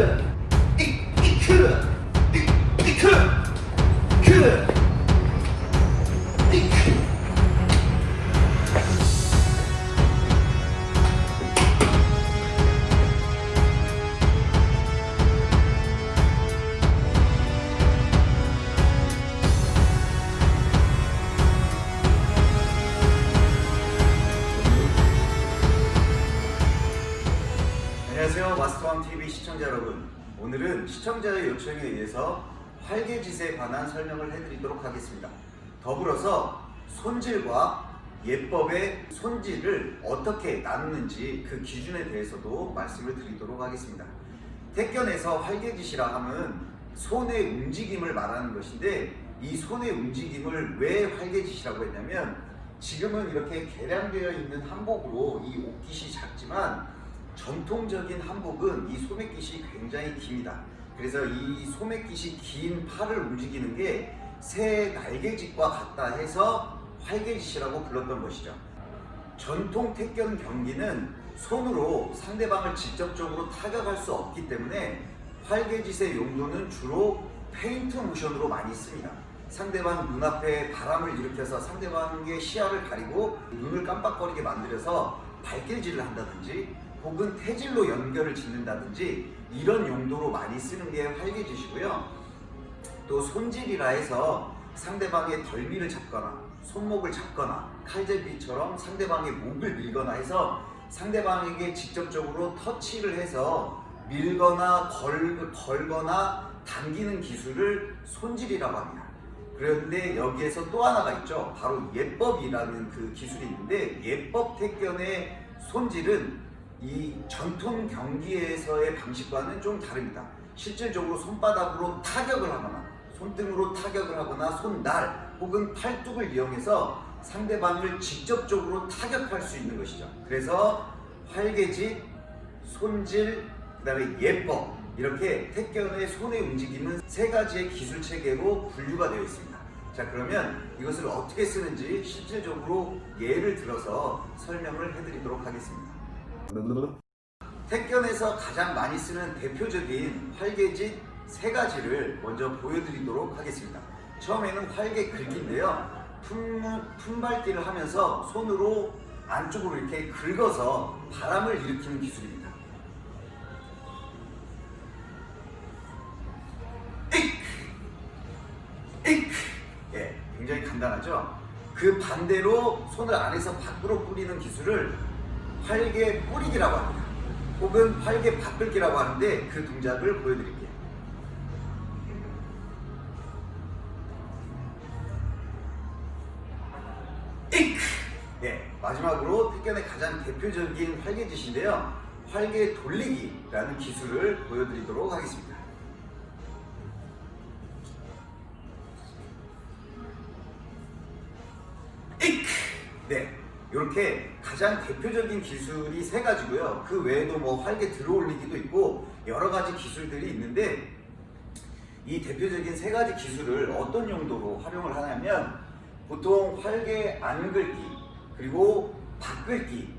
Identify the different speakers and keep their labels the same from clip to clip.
Speaker 1: 안 시청자 여러분 오늘은 시청자의 요청에 의해서 활개짓에 관한 설명을 해드리도록 하겠습니다. 더불어서 손질과 예법의 손질을 어떻게 나누는지 그 기준에 대해서도 말씀을 드리도록 하겠습니다. 택견에서 활개짓이라 함은 손의 움직임을 말하는 것인데 이 손의 움직임을 왜 활개짓이라고 했냐면 지금은 이렇게 개량되어 있는 한복으로 이 옷깃이 작지만 전통적인 한복은 이 소매깃이 굉장히 깁니다. 그래서 이 소매깃이 긴 팔을 움직이는 게 새 날개짓과 같다 해서 활개짓이라고 불렀던 것이죠. 전통 택견 경기는 손으로 상대방을 직접적으로 타격할 수 없기 때문에 활개짓의 용도는 주로 페인트 모션으로 많이 씁니다. 상대방 눈앞에 바람을 일으켜서 상대방의 시야를 가리고 눈을 깜빡거리게 만들어서 발길질을 한다든지 혹은 태질로 연결을 짓는다든지 이런 용도로 많이 쓰는 게 활개짓이고요. 또 손질이라 해서 상대방의 덜미를 잡거나 손목을 잡거나 칼제비처럼 상대방의 목을 밀거나 해서 상대방에게 직접적으로 터치를 해서 밀거나 걸, 걸거나 당기는 기술을 손질이라고 합니다. 그런데 여기에서 또 하나가 있죠. 바로 예법이라는 그 기술이 있는데 예법 택견의 손질은 이 전통 경기에서의 방식과는 좀 다릅니다. 실질적으로 손바닥으로 타격을 하거나 손등으로 타격을 하거나 손날 혹은 팔뚝을 이용해서 상대방을 직접적으로 타격할 수 있는 것이죠. 그래서 활개짓, 손질, 그 다음에 예법 이렇게 택견의 손의 움직임은 세 가지의 기술 체계로 분류가 되어 있습니다. 자 그러면 이것을 어떻게 쓰는지 실질적으로 예를 들어서 설명을 해드리도록 하겠습니다. 택견에서 가장 많이 쓰는 대표적인 활개짓 세 가지를 먼저 보여드리도록 하겠습니다. 처음에는 활개 긁기인데요. 품, 품발기를 하면서 손으로 안쪽으로 이렇게 긁어서 바람을 일으키는 기술입니다. 예, 굉장히 간단하죠? 그 반대로 손을 안에서 밖으로 뿌리는 기술을 활개 뿌리기라고 합니다. 혹은 활개 바끌기라고 하는데 그 동작을 보여드릴게요. 이크! 네, 마지막으로 택견의 가장 대표적인 활개짓인데요. 활개 돌리기라는 기술을 보여드리도록 하겠습니다. 이크! 네, 이렇게 가장 대표적인 기술이 세 가지고요. 그 외에도 뭐 활개 들어올리기도 있고 여러 가지 기술들이 있는데 이 대표적인 세 가지 기술을 어떤 용도로 활용을 하냐면 보통 활개 안 긁기 그리고 바끌기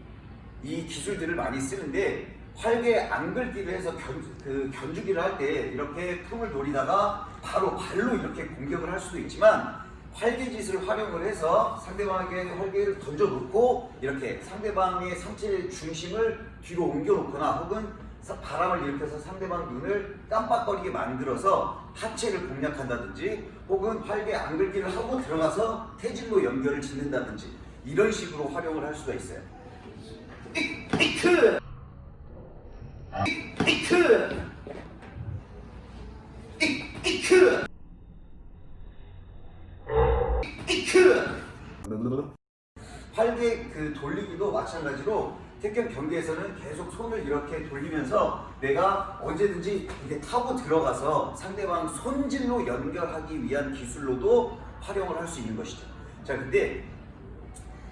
Speaker 1: 이 기술들을 많이 쓰는데 활개 안 긁기를 해서 견, 그 견주기를 할 때 이렇게 품을 노리다가 바로 발로 이렇게 공격을 할 수도 있지만 활개짓을 활용을 해서 상대방에게 활개를 던져놓고 이렇게 상대방의 상체의 중심을 뒤로 옮겨놓거나 혹은 바람을 일으켜서 상대방 눈을 깜빡거리게 만들어서 하체를 공략한다든지 혹은 활개 안긁기를 하고 들어가서 태질로 연결을 짓는다든지 이런 식으로 활용을 할 수가 있어요. 이크! 이크! 활개 그 돌리기도 마찬가지로 택견 경기에서는 계속 손을 이렇게 돌리면서 내가 언제든지 이게 타고 들어가서 상대방 손질로 연결하기 위한 기술로도 활용을 할 수 있는 것이죠. 자, 근데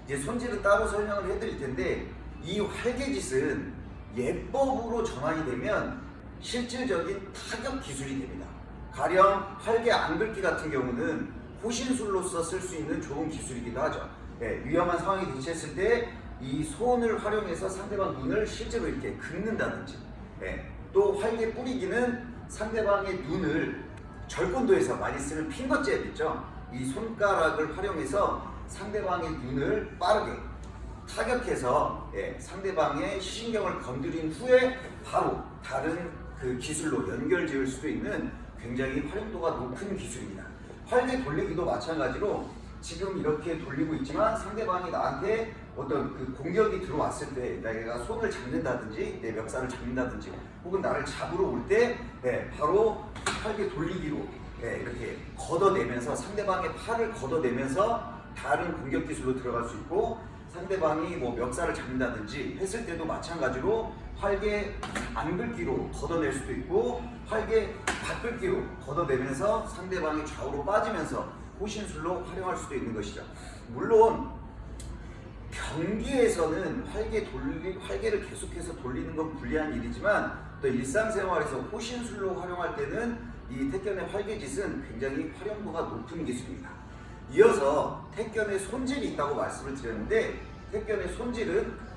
Speaker 1: 이제 손질은 따로 설명을 해드릴 텐데 이 활개짓은 예법으로 전환이 되면 실질적인 타격 기술이 됩니다. 가령 활개 안긁기 같은 경우는 호신술로서 쓸 수 있는 좋은 기술이기도 하죠. 네, 위험한 상황이 대처했을 때 이 손을 활용해서 상대방 눈을 실제로 이렇게 긁는다든지 네, 또 활, 활개 뿌리기는 상대방의 눈을 절권도에서 많이 쓰는 핑거잽 있죠? 이 손가락을 활용해서 상대방의 눈을 빠르게 타격해서 예, 상대방의 시신경을 건드린 후에 바로 다른 그 기술로 연결 지을 수도 있는 굉장히 활용도가 높은 기술입니다. 활개 돌리기도 마찬가지로 지금 이렇게 돌리고 있지만 상대방이 나한테 어떤 그 공격이 들어왔을 때 내가 손을 잡는다든지 내 멱살을 잡는다든지 혹은 나를 잡으러 올때 네, 바로 활개 돌리기로 네, 이렇게 걷어내면서 상대방의 팔을 걷어내면서 다른 공격 기술로 들어갈 수 있고 상대방이 뭐 멱살을 잡는다든지 했을 때도 마찬가지로 활개 안긁기로 걷어낼 수도 있고 활개 바끌기로 걷어내면서 상대방이 좌우로 빠지면서 호신술로 활용할 수도 있는 것이죠. 물론 경기에서는 활개 돌리 활개를 계속해서 돌리는 건 불리한 일이지만 또 일상생활에서 호신술로 활용할 때는 이 태견의 활개짓은 굉장히 활용도가 높은 기술입니다. 이어서 태견의 손질이 있다고 말씀을 드렸는데 태견의 손질은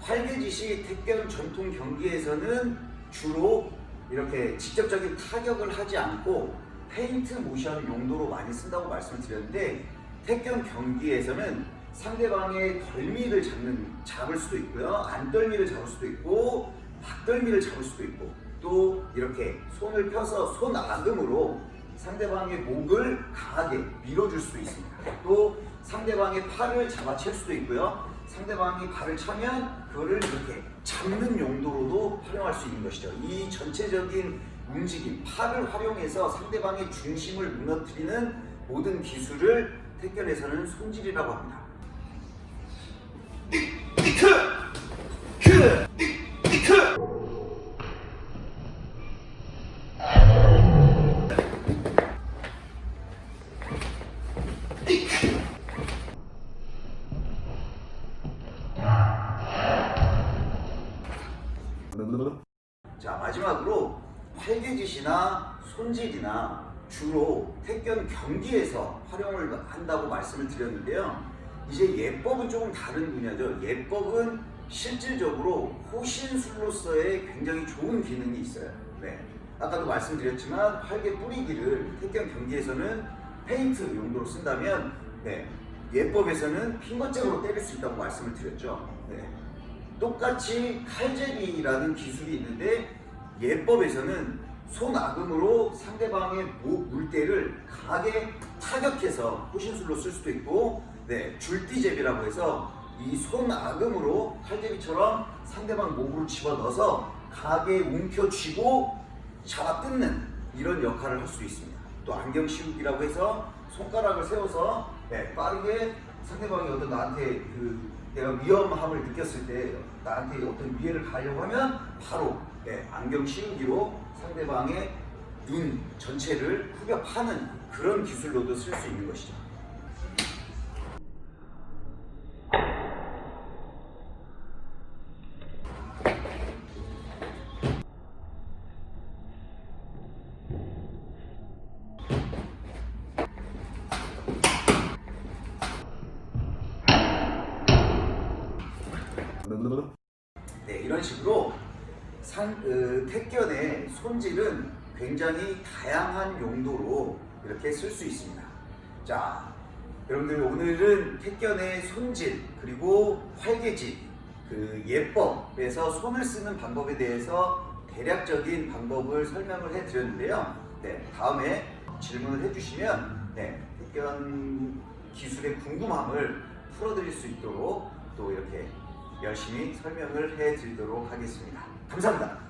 Speaker 1: 활개짓이 태견 전통 경기에서는 주로 이렇게 직접적인 타격을 하지 않고 페인트 모션 용도로 많이 쓴다고 말씀을 드렸는데 태견 경기에서는 상대방의 덜미를 잡는 잡을 수도 있고요. 안덜미를 잡을 수도 있고 박덜미를 잡을 수도 있고 또 이렇게 손을 펴서 손 아금으로 상대방의 목을 강하게 밀어줄 수도 있습니다. 또 상대방의 팔을 잡아챌 수도 있고요. 상대방이 발을 차면 그거를 이렇게 잡는 용도로도 활용할 수 있는 것이죠. 이 전체적인 움직임, 팔을 활용해서 상대방의 중심을 무너뜨리는 모든 기술을 태권에서는 손질이라고 합니다. 자 마지막으로 활개짓이나 손질이나 주로 태권 경기에서 활용을 한다고 말씀을 드렸는데요. 이제 예법은 조금 다른 분야죠. 예법은 실질적으로 호신술로서의 굉장히 좋은 기능이 있어요. 네. 아까도 말씀드렸지만 활개 뿌리기를 태권 경기에서는 페인트 용도로 쓴다면 네. 예법에서는 핑거잭으로 때릴 수 있다고 말씀을 드렸죠. 네. 똑같이 칼제비라는 기술이 있는데 예법에서는 손아금으로 상대방의 목 물대를 강하게 타격해서 호신술로 쓸 수도 있고 네, 줄띠제비라고 해서 이 손아금으로 칼제비처럼 상대방 목으로 집어넣어서 강하게 움켜쥐고 잡아 뜯는 이런 역할을 할 수 있습니다. 또 안경 씌우기라고 해서 손가락을 세워서 네, 빠르게 상대방이 어떤 나한테 그 내가 위험함을 느꼈을 때 나한테 어떤 위해를 가려고 하면 바로 네, 안경 씌우기로 상대방의 눈 전체를 후벼 파는 그런 기술로도 쓸 수 있는 것이죠. 네, 이런 식으로 상, 그, 택견의 손질은 굉장히 다양한 용도로 이렇게 쓸 수 있습니다. 자, 여러분들 오늘은 택견의 손질 그리고 활개질 그 예법에서 손을 쓰는 방법에 대해서 대략적인 방법을 설명을 해드렸는데요. 네, 다음에 질문을 해주시면 네, 택견 기술의 궁금함을 풀어드릴 수 있도록 또 이렇게 열심히 설명을 해드리도록 하겠습니다. 감사합니다.